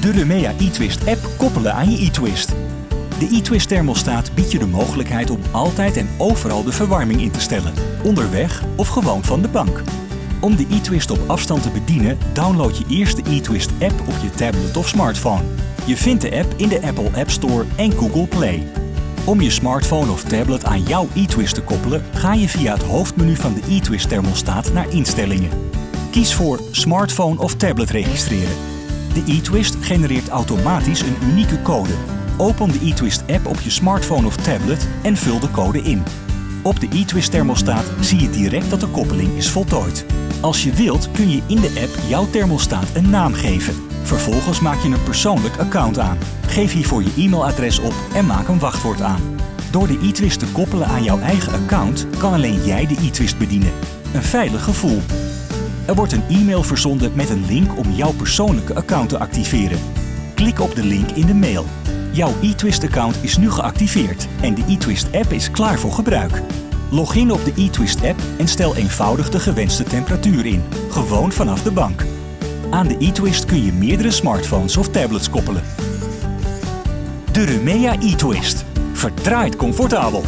De Remea eTwist app koppelen aan je eTwist. De eTwist thermostaat biedt je de mogelijkheid om altijd en overal de verwarming in te stellen, onderweg of gewoon van de bank. Om de eTwist op afstand te bedienen, download je eerst de eTwist app op je tablet of smartphone. Je vindt de app in de Apple App Store en Google Play. Om je smartphone of tablet aan jouw eTwist te koppelen, ga je via het hoofdmenu van de eTwist thermostaat naar instellingen. Kies voor smartphone of tablet registreren. De eTwist genereert automatisch een unieke code. Open de eTwist app op je smartphone of tablet en vul de code in. Op de eTwist thermostaat zie je direct dat de koppeling is voltooid. Als je wilt kun je in de app jouw thermostaat een naam geven. Vervolgens maak je een persoonlijk account aan. Geef hiervoor je e-mailadres op en maak een wachtwoord aan. Door de eTwist te koppelen aan jouw eigen account kan alleen jij de eTwist bedienen. Een veilig gevoel. Er wordt een e-mail verzonden met een link om jouw persoonlijke account te activeren. Klik op de link in de mail. Jouw eTwist-account is nu geactiveerd en de eTwist-app is klaar voor gebruik. Log in op de eTwist-app en stel eenvoudig de gewenste temperatuur in, gewoon vanaf de bank. Aan de eTwist kun je meerdere smartphones of tablets koppelen. De Remea eTwist. Verdraaid comfortabel.